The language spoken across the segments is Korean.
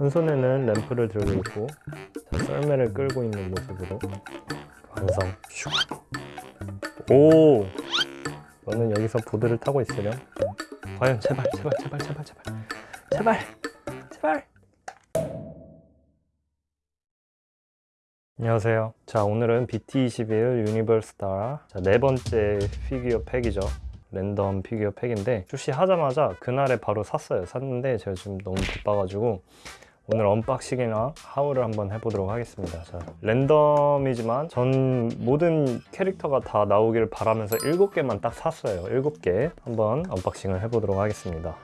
한 손에는 램프를 들고 있고 자, 썰매를 끌고 있는 모습으로 완성. 슉. 오! 너는 여기서 보드를 타고 있으렴. 과연 제발 제발 제발 제발 제발. 제발 제발. 안녕하세요. 자 오늘은 BT21 유니버스타 자, 네 번째 피규어 팩이죠. 랜덤 피규어 팩인데 출시하자마자 그날에 바로 샀어요. 샀는데 제가 지금 너무 바빠가지고 오늘 unboxing이나 haul을 한번 해보도록 하겠습니다. 자, 랜덤이지만 전 모든 캐릭터가 다 나오기를 바라면서 7개만 딱 샀어요. 7개 한번 unboxing을 해보도록 하겠습니다.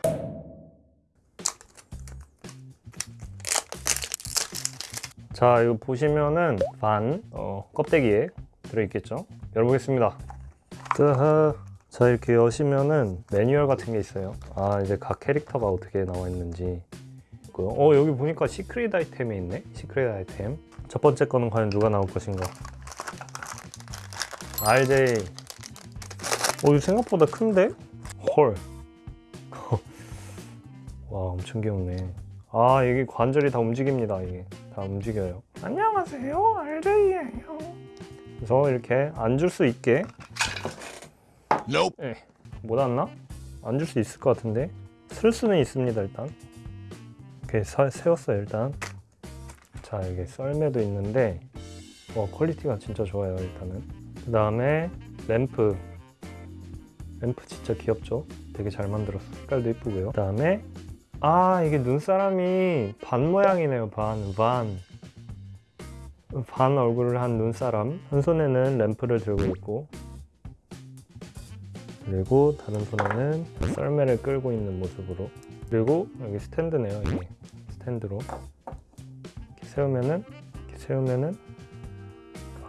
자 이거 보시면은 반 어, 껍데기에 들어있겠죠? 열어보겠습니다. 뜨하. 자 이렇게 여시면은 매뉴얼 같은 게 있어요. 아 이제 각 캐릭터가 어떻게 나와 있는지 있고요. 어 여기 보니까 secret item이 있네. secret item. 첫 번째 거는 과연 누가 나올 것인가? RJ 어 이거 생각보다 큰데? 헐. 와 엄청 귀엽네. 아 이게 관절이 다 움직입니다 이게. 다 움직여요. 안녕하세요. RJ예요. 그래서 이렇게 앉을 수 있게. Nope. 예, 못 앉나? 앉을 수 있을 것 같은데? 설 수는 있습니다 일단 이렇게 사- 세웠어요 일단. 자 이게 썰매도 있는데 와 퀄리티가 진짜 좋아요 일단은. 그 다음에 램프. 램프 진짜 귀엽죠? 되게 잘 만들었어. 색깔도 이쁘고요. 그 다음에 아 이게 눈사람이 반 모양이네요 반. 반. 반 얼굴을 한 눈사람. 한 손에는 램프를 들고 있고. 그리고 다른 손에는 썰매를 끌고 있는 모습으로 그리고 여기 스탠드네요 이게 스탠드로. 이렇게 세우면은 이렇게 세우면은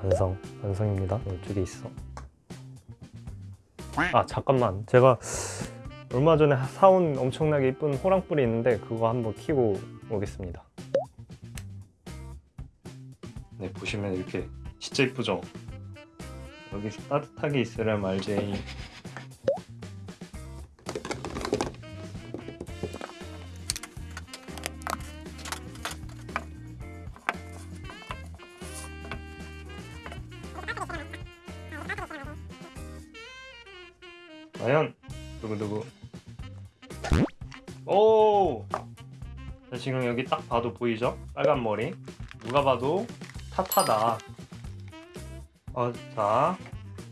완성 완성입니다. 이쪽에 있어. 아 잠깐만. 제가 얼마 전에 사온 엄청나게 이쁜 호랑뿔이 있는데 그거 한번 키고 오겠습니다. 네 보시면 이렇게 진짜 이쁘죠? 여기 따뜻하게 있으렴 과연 지금 여기 딱 봐도 보이죠? 빨간 머리. 누가 봐도 타타다. 어, 자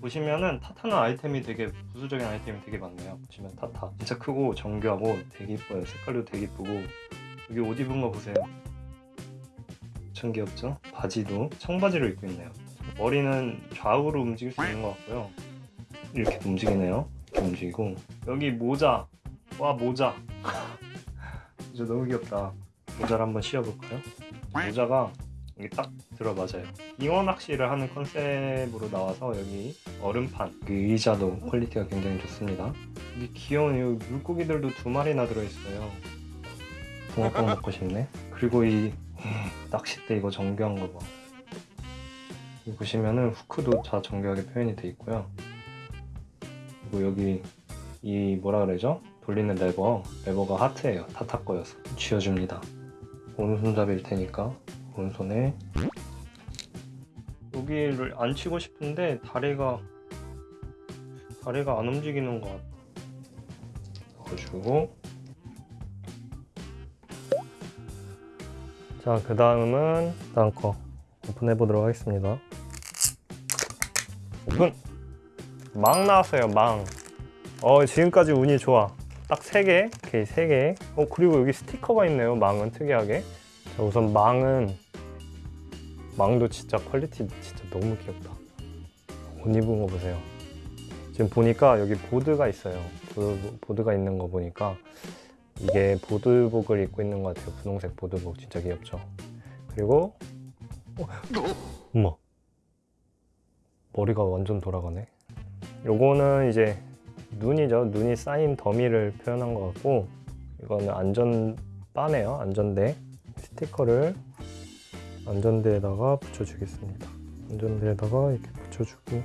보시면은 타타는 아이템이 되게 부수적인 아이템이 되게 많네요. 보시면 타타. 진짜 크고 정교하고 되게 이뻐요. 색깔도 되게 이쁘고. 여기 옷 입은 거 보세요. 엄청 귀엽죠? 바지도 청바지를 입고 있네요. 머리는 좌우로 움직일 수 있는 것 같고요. 이렇게 움직이네요. 이렇게 움직이고. 여기 모자. 와 모자 진짜 너무 귀엽다. 모자를 한번 씌워볼까요? 모자가 여기 딱 들어맞아요. 빙어 낚시를 하는 컨셉으로 나와서 여기 얼음판 그 의자도 퀄리티가 굉장히 좋습니다. 여기 귀여운 여기 물고기들도 두 마리나 들어있어요. 붕어빵 먹고 싶네. 그리고 이 낚싯대 이거 정교한 거봐. 보시면은 후크도 다 정교하게 표현이 돼 있고요. 그리고 여기 이 뭐라 그러죠? 돌리는 레버 레버가 하트예요. 타타 거여서. 쥐어줍니다. 오른손잡이일 테니까 오른손에. 여기를 안 치고 싶은데 다리가 다리가 안 움직이는 것 같아. 넣어주고. 자그 다음은 다음 거 오픈해 보도록 하겠습니다. 오픈 망 나왔어요 망 어, 지금까지 운이 좋아. 딱 3개, 오케이, 3개. 어, 그리고 여기 스티커가 있네요, 망은 특이하게. 자, 우선 망은, 망도 진짜 퀄리티 진짜 너무 귀엽다. 옷 입은 거 보세요. 지금 보니까 여기 보드가 있어요. 보드, 보드가 있는 거 보니까 이게 보드복을 입고 있는 것 같아요. 분홍색 보드복 진짜 귀엽죠. 그리고, 어, 엄마. 머리가 완전 돌아가네. 요거는 이제 눈이죠. 눈이 쌓인 더미를 표현한 것 같고 이거는 안전바네요. 안전대 스티커를 안전대에다가 붙여주겠습니다. 안전대에다가 이렇게 붙여주고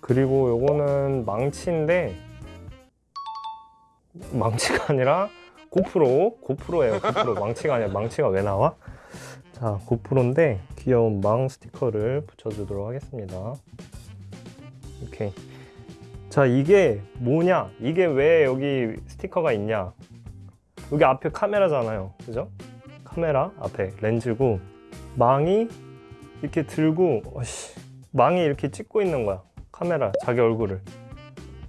그리고 요거는 망치인데 망치가 아니라 고프로 고프로예요 고프로 망치가 아니라 망치가 왜 나와? 자 고프로인데 귀여운 망 스티커를 붙여주도록 하겠습니다 오케이 자 이게 뭐냐? 이게 왜 여기 스티커가 있냐? 여기 앞에 카메라잖아요. 그죠? 카메라 앞에 렌즈고 망이 이렇게 들고 어씨, 망이 이렇게 찍고 있는 거야 카메라 자기 얼굴을.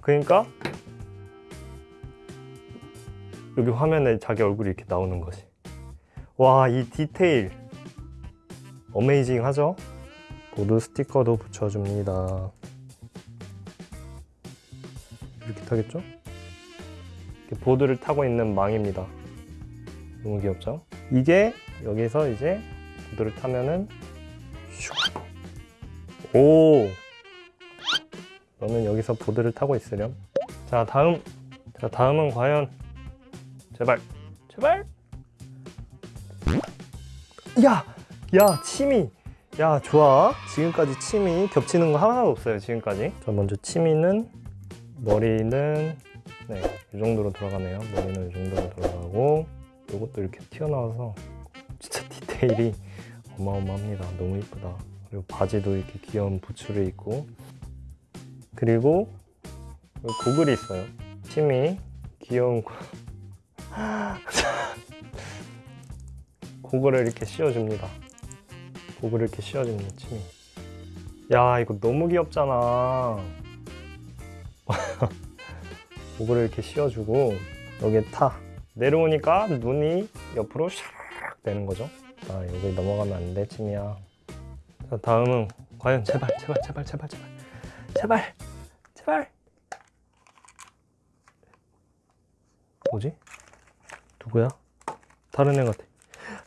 그러니까 여기 화면에 자기 얼굴이 이렇게 나오는 거지. 와 이 디테일. 어메이징 하죠? 보드 스티커도 붙여줍니다 이렇게 보드를 타고 있는 망입니다. 너무 귀엽죠? 이게 여기서 이제 보드를 타면은 슉. 오! 너는 여기서 보드를 타고 있으렴. 자 다음! 자 다음은 과연 제발! 제발! 야! 야 침이! 야 좋아. 지금까지 침이 겹치는 거 하나도 없어요 지금까지. 자 먼저 침이는 머리는 네 이 정도로 들어가네요. 머리는 이 정도로 들어가고 이것도 이렇게 튀어나와서 진짜 디테일이 어마어마합니다. 너무 이쁘다. 그리고 바지도 이렇게 귀여운 부츠를 입고. 그리고 고글이 있어요. 침이 귀여운 고- 고글을 이렇게 씌워줍니다. 고글을 이렇게 씌워줍니다 침이 야 이거 너무 귀엽잖아 고글을 이렇게 씌워주고 여기에 타. 내려오니까 눈이 옆으로 샤락 되는 거죠. 아 여기 넘어가면 안돼 침이야. 자 다음은 과연 제발 제발 제발 제발 제발. 제발 제발. 뭐지? 누구야? 다른 애 같아.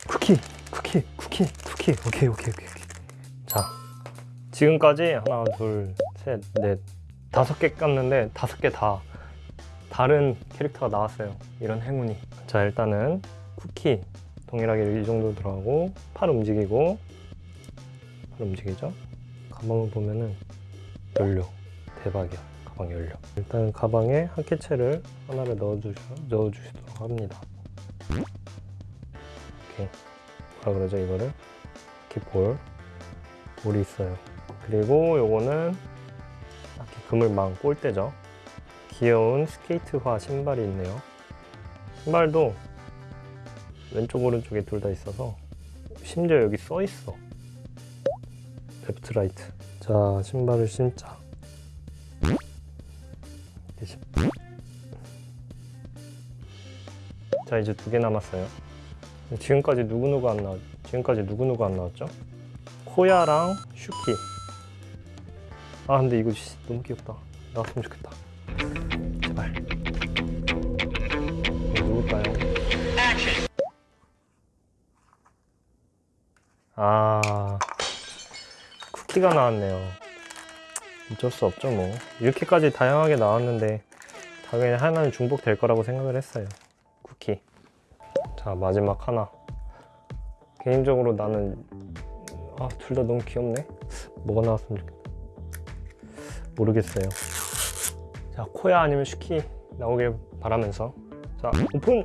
쿠키 쿠키 쿠키 쿠키. 오케이 오케이 오케이. 자 지금까지 하나 둘 셋 넷. 다섯 개 깠는데 다섯 개 다 다른 캐릭터가 나왔어요. 이런 행운이. 자 일단은 쿠키 동일하게 이 정도 들어가고 팔 움직이고 팔 움직이죠? 가방을 보면은 연료. 대박이야. 가방 연료. 일단 가방에 한 캐치를 하나를 넣어주시, 넣어주시도록 합니다. 이렇게 뭐라 그러죠 이거를? 이렇게 볼 볼이 있어요. 그리고 요거는 이렇게 그물망 골대죠 귀여운 스케이트화 신발이 있네요. 신발도 왼쪽 오른쪽에 둘 다 있어서 심지어 여기 써 있어. left right 자 신발을 신자. 자 이제 두 개 남았어요. 지금까지 누구누구 안 나왔 지금까지 누구누구 안 나왔죠? 코야랑 슈키. 아 근데 이거 씨, 너무 귀엽다. 나왔으면 좋겠다 아 쿠키가 나왔네요. 어쩔 수 없죠 뭐. 이렇게까지 다양하게 나왔는데 당연히 하나는 중복될 거라고 생각을 했어요 쿠키. 자 마지막 하나. 개인적으로 나는 아 둘 다 너무 귀엽네. 뭐가 나왔으면 좋겠다. 모르겠어요. 자 코야 아니면 슈키 나오길 바라면서. 자 오픈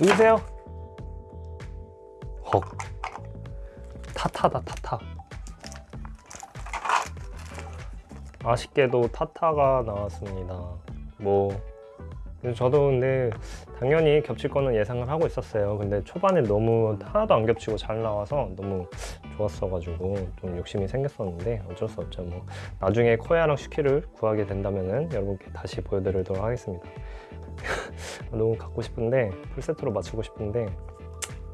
누구세요? 헉. 타타다 타타. 아쉽게도 타타가 나왔습니다. 뭐. 저도 근데 당연히 겹칠 거는 예상을 하고 있었어요. 근데 초반에 너무 하나도 안 겹치고 잘 나와서 너무 좋았어가지고 좀 욕심이 생겼었는데 어쩔 수 없죠. 뭐 나중에 코야랑 슈키를 구하게 된다면은 여러분께 다시 보여드리도록 하겠습니다. 너무 갖고 싶은데 풀세트로 맞추고 싶은데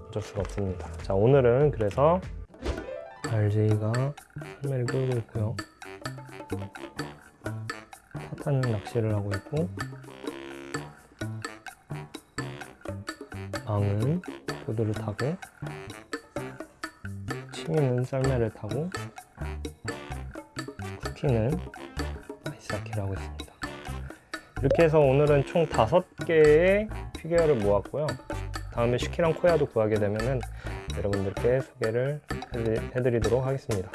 어쩔 수가 없습니다. 자 오늘은 그래서 RJ가 판매를 끌고 있고요. 타타는 낚시를 하고 있고 망은 보드를 타고 치미는 썰매를 타고 쿠키는 아이스하키를 하고 있습니다. 이렇게 해서 오늘은 총 다섯 개의 피규어를 모았고요. 다음에 슈키랑 코야도 구하게 되면은 여러분들께 소개를 해드리- 해드리도록 하겠습니다.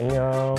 안녕